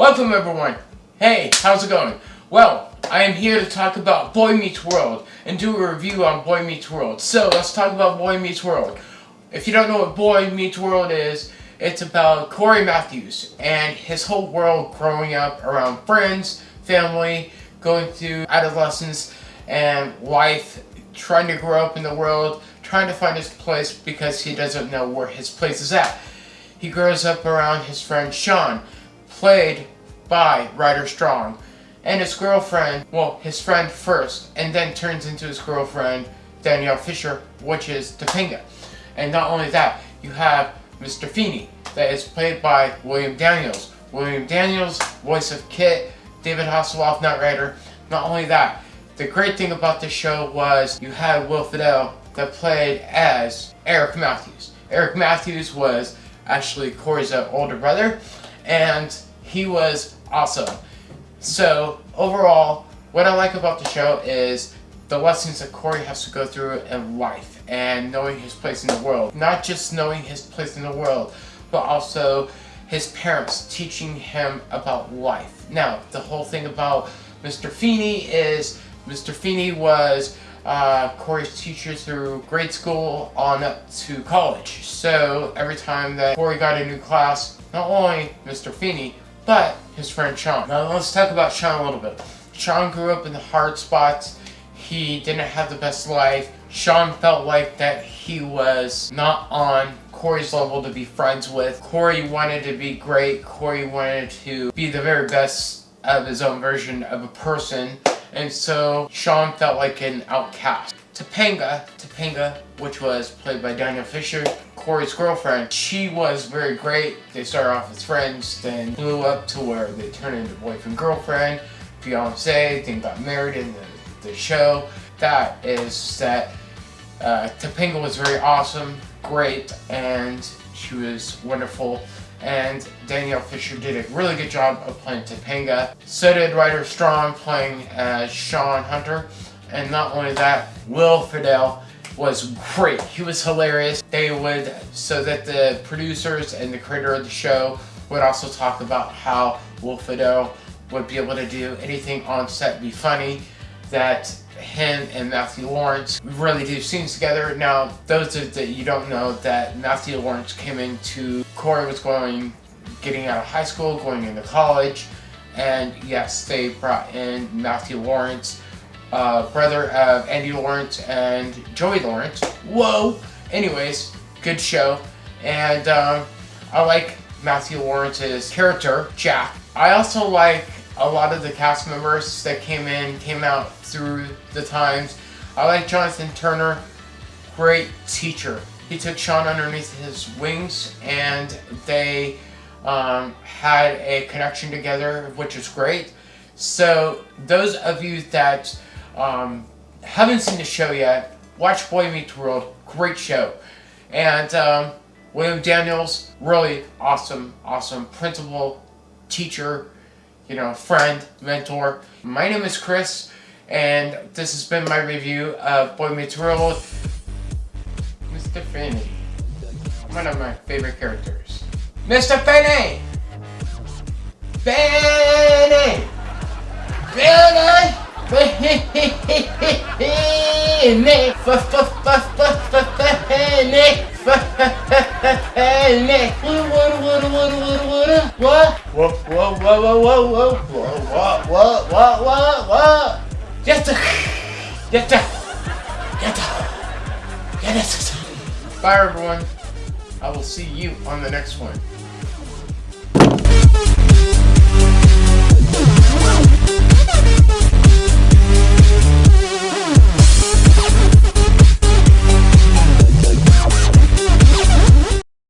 Welcome everyone. Hey, how's it going? Well, I am here to talk about Boy Meets World and do a review on Boy Meets World. So, let's talk about Boy Meets World. If you don't know what Boy Meets World is, it's about Cory Matthews and his whole world growing up around friends, family, going through adolescence and life, trying to grow up in the world, trying to find his place because he doesn't know where his place is at. He grows up around his friend Sean, played by Ryder Strong, and his girlfriend, well, his friend first, and then turns into his girlfriend, Danielle Fishel, which is Topanga. And not only that, you have Mr. Feeney, that is played by William Daniels. William Daniels, voice of Kit, David Hasselhoff, Knight Rider. Not only that, the great thing about this show was you had Will Friedle that played as Eric Matthews. Eric Matthews was actually Cory's uh, older brother, and he was awesome. So overall, what I like about the show is the lessons that Cory has to go through in life and knowing his place in the world. Not just knowing his place in the world, but also his parents teaching him about life. Now, the whole thing about Mr. Feeney is Mr. Feeney was uh, Cory's teacher through grade school on up to college. So every time that Cory got a new class, not only Mr. Feeney, but his friend Sean. Now let's talk about Sean a little bit. Sean grew up in the hard spots. He didn't have the best life. Sean felt like that he was not on Cory's level to be friends with. Cory wanted to be great. Cory wanted to be the very best of his own version of a person and so Sean felt like an outcast. Topanga, Topanga, which was played by Danielle Fishel, Cory's girlfriend, she was very great. They started off as friends, then blew up to where they turned into boyfriend-girlfriend, fiance, then got married in the, the show. That is that uh, Topanga was very awesome, great, and she was wonderful and Danielle Fishel did a really good job of playing Topanga. So did Ryder Strong playing as Sean Hunter. And not only that, Will Friedle was great. He was hilarious. They would, so that the producers and the creator of the show would also talk about how Will Friedle would be able to do anything on set be funny, that him and Matthew Lawrence really do scenes together. Now, those that you don't know, that Matthew Lawrence came into, Cory was going, getting out of high school, going into college, and yes, they brought in Matthew Lawrence, uh, brother of Andy Lawrence and Joey Lawrence. Whoa! Anyways, good show, and um, I like Matthew Lawrence's character, Jack. I also like a lot of the cast members that came in, came out through the times. I like Jonathan Turner, great teacher. He took Sean underneath his wings and they um, had a connection together, which is great. So those of you that um, haven't seen the show yet, watch Boy Meets World, great show. And um, William Daniels, really awesome, awesome principal, teacher, you know, friend, mentor. My name is Chris, and this has been my review of Boy Meets World. Mr. Finney, one of my favorite characters. Mr. Finney! Finney! Finney! What? Whoa, whoa, whoa, whoa, whoa, whoa, whoa, what, what, what, what, what? Get the, get the, get the, get it. Bye everyone. I will see you on the next one.